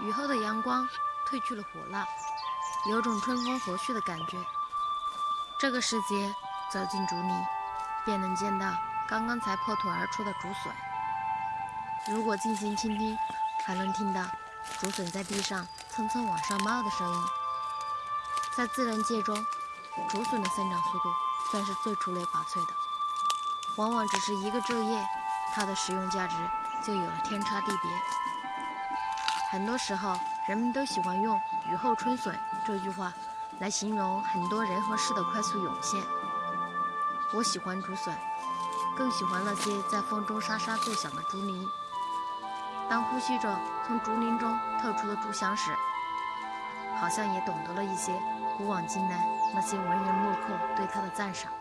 雨后的阳光褪去了火辣，有种春风和煦的感觉。这个时节走进竹林，便能见到刚刚才破土而出的竹笋。如果静心倾听，还能听到竹笋在地上蹭蹭往上冒的声音。在自然界中，竹笋的生长速度算是最出类拔萃的，往往只是一个昼夜，它的食用价值就有了天差地别。很多时候，人们都喜欢用“雨后春笋”这句话来形容很多人和事的快速涌现。我喜欢竹笋，更喜欢那些在风中沙沙作响的竹林。当呼吸着从竹林中透出的竹香时，好像也懂得了一些古往今来那些文人墨客对它的赞赏。